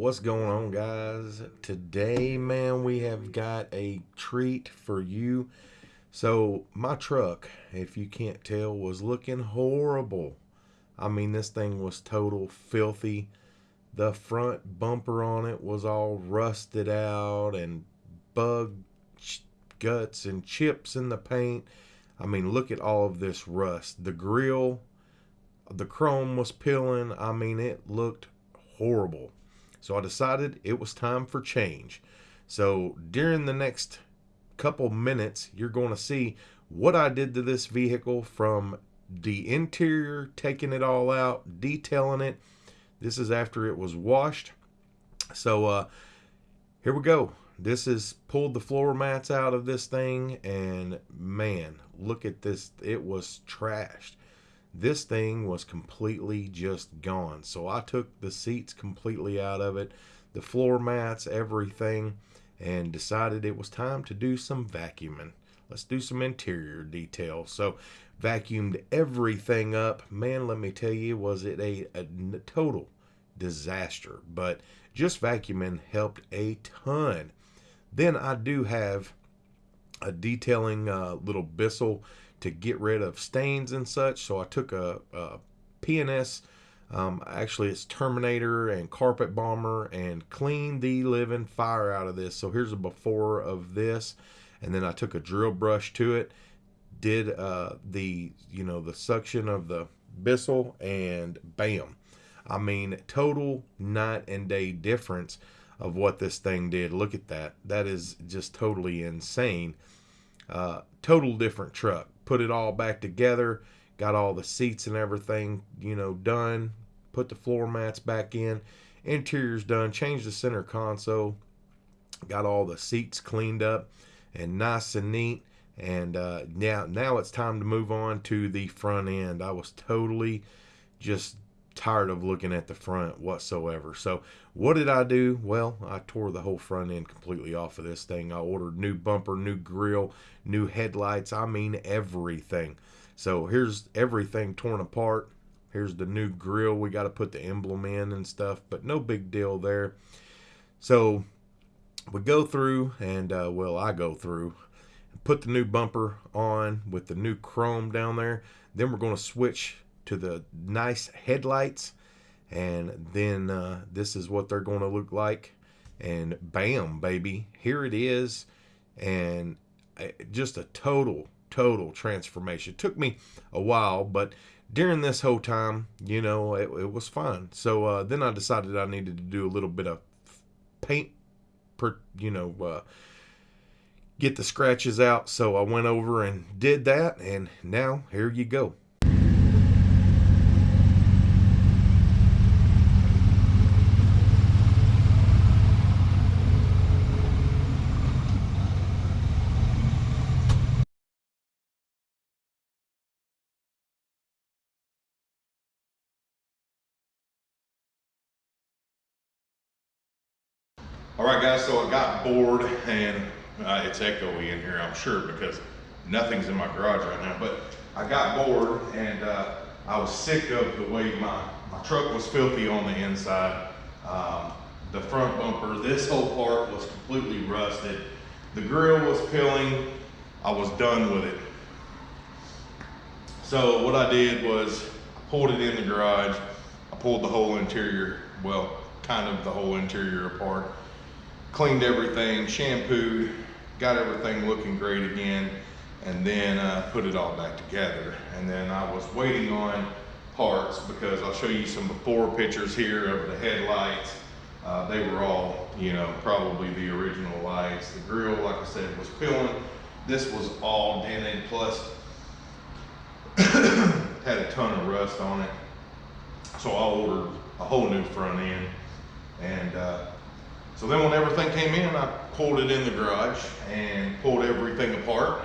What's going on, guys? Today, man, we have got a treat for you. So, my truck, if you can't tell, was looking horrible. I mean, this thing was total filthy. The front bumper on it was all rusted out and bug guts and chips in the paint. I mean, look at all of this rust. The grill, the chrome was peeling. I mean, it looked horrible. So I decided it was time for change. So during the next couple minutes, you're going to see what I did to this vehicle from the interior, taking it all out, detailing it. This is after it was washed. So uh, here we go. This is pulled the floor mats out of this thing and man, look at this. It was trashed this thing was completely just gone. So I took the seats completely out of it, the floor mats, everything, and decided it was time to do some vacuuming. Let's do some interior detail. So vacuumed everything up. Man, let me tell you, was it a, a total disaster. But just vacuuming helped a ton. Then I do have a detailing uh, little Bissell to get rid of stains and such. So I took a, a P&S, um, actually it's Terminator and Carpet Bomber and cleaned the living fire out of this. So here's a before of this. And then I took a drill brush to it, did uh, the, you know, the suction of the Bissell and bam. I mean, total night and day difference of what this thing did. Look at that. That is just totally insane. Uh, total different truck put it all back together, got all the seats and everything, you know, done, put the floor mats back in, interior's done, changed the center console, got all the seats cleaned up and nice and neat. And uh, now, now it's time to move on to the front end. I was totally just tired of looking at the front whatsoever. So what did I do? Well, I tore the whole front end completely off of this thing. I ordered new bumper, new grill, new headlights. I mean everything. So here's everything torn apart. Here's the new grill. We got to put the emblem in and stuff, but no big deal there. So we go through and, uh, well, I go through put the new bumper on with the new chrome down there. Then we're going to switch to the nice headlights and then uh, this is what they're going to look like and bam baby here it is and uh, just a total total transformation. It took me a while but during this whole time you know it, it was fun. So uh, then i decided i needed to do a little bit of paint per you know uh, get the scratches out. So i went over and did that and now here you go All right, guys, so I got bored and uh, it's echoey in here, I'm sure, because nothing's in my garage right now, but I got bored and uh, I was sick of the way my, my truck was filthy on the inside. Um, the front bumper, this whole part was completely rusted. The grill was peeling. I was done with it. So what I did was I pulled it in the garage. I pulled the whole interior, well, kind of the whole interior apart cleaned everything, shampooed, got everything looking great again, and then uh, put it all back together. And then I was waiting on parts because I'll show you some before pictures here of the headlights. Uh, they were all, you know, probably the original lights. The grill, like I said, was peeling. This was all dented, plus had a ton of rust on it. So I ordered a whole new front end. And uh, so then when everything came in, I pulled it in the garage and pulled everything apart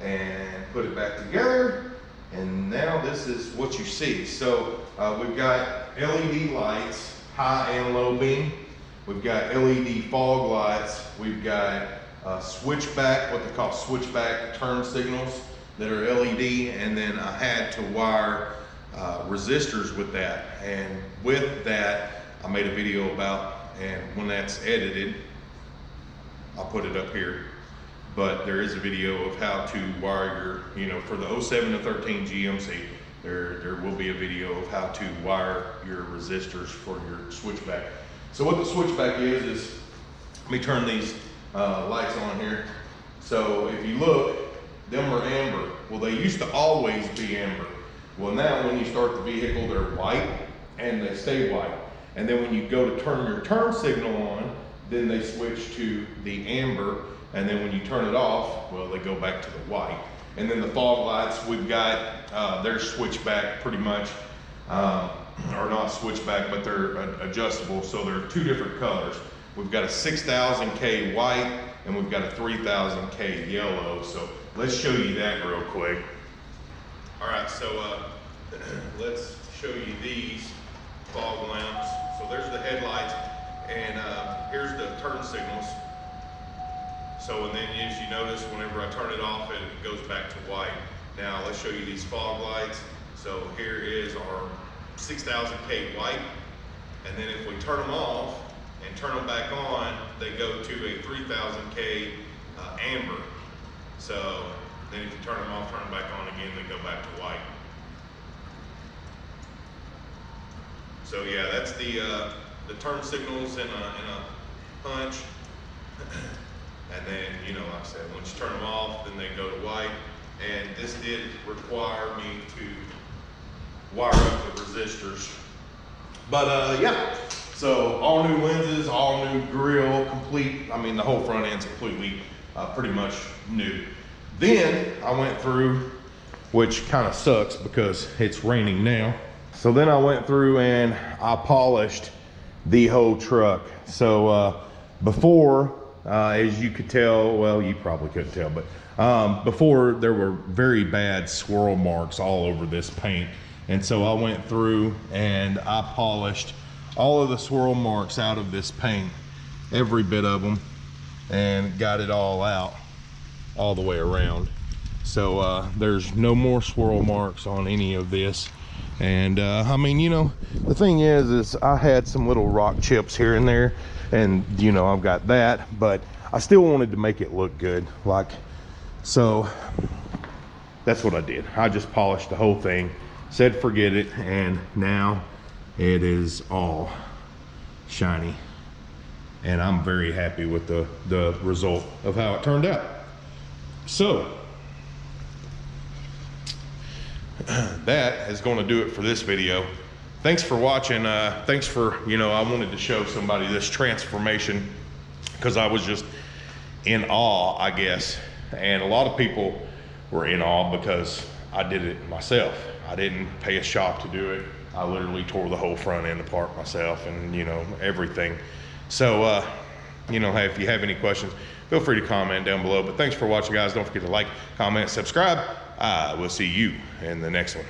and put it back together. And now this is what you see. So uh, we've got LED lights, high and low beam. We've got LED fog lights. We've got uh, switchback, what they call switchback turn signals that are LED. And then I had to wire uh, resistors with that. And with that, I made a video about and when that's edited, I'll put it up here. But there is a video of how to wire your, you know, for the 07 to 13 GMC, there, there will be a video of how to wire your resistors for your switchback. So what the switchback is, is, let me turn these uh, lights on here. So if you look, them are amber. Well, they used to always be amber. Well, now when you start the vehicle, they're white and they stay white. And then when you go to turn your turn signal on, then they switch to the amber. And then when you turn it off, well, they go back to the white. And then the fog lights, we've got, uh, they're switchback pretty much, um, or not switchback, but they're adjustable. So they're two different colors. We've got a 6000K white and we've got a 3000K yellow. So let's show you that real quick. All right, so uh, let's show you these fog lamps. So there's the headlights and uh, here's the turn signals. So and then as you notice, whenever I turn it off, it goes back to white. Now let's show you these fog lights. So here is our 6000K white. And then if we turn them off and turn them back on, they go to a 3000K uh, amber. So then if you turn them off, turn them back on again, they go back to white. So yeah, that's the, uh, the turn signals in a, in a punch. and then, you know, like I said, once you turn them off, then they go to white. And this did require me to wire up the resistors. But uh, yeah, so all new lenses, all new grill, complete. I mean, the whole front end's completely, uh, pretty much new. Then I went through, which kind of sucks because it's raining now. So then I went through and I polished the whole truck. So uh, before, uh, as you could tell, well, you probably couldn't tell, but um, before there were very bad swirl marks all over this paint. And so I went through and I polished all of the swirl marks out of this paint, every bit of them, and got it all out all the way around. So uh, there's no more swirl marks on any of this. And uh, I mean, you know, the thing is, is I had some little rock chips here and there and you know, I've got that, but I still wanted to make it look good. Like, so that's what I did. I just polished the whole thing, said forget it, and now it is all shiny. And I'm very happy with the, the result of how it turned out. So, that is going to do it for this video. Thanks for watching. Uh, thanks for, you know, I wanted to show somebody this transformation because I was just in awe, I guess. And a lot of people were in awe because I did it myself. I didn't pay a shop to do it. I literally tore the whole front end apart myself and, you know, everything. So, uh, you know, if you have any questions, feel free to comment down below. But thanks for watching, guys. Don't forget to like, comment, subscribe. Uh, we'll see you in the next one.